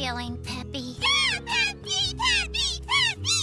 feeling,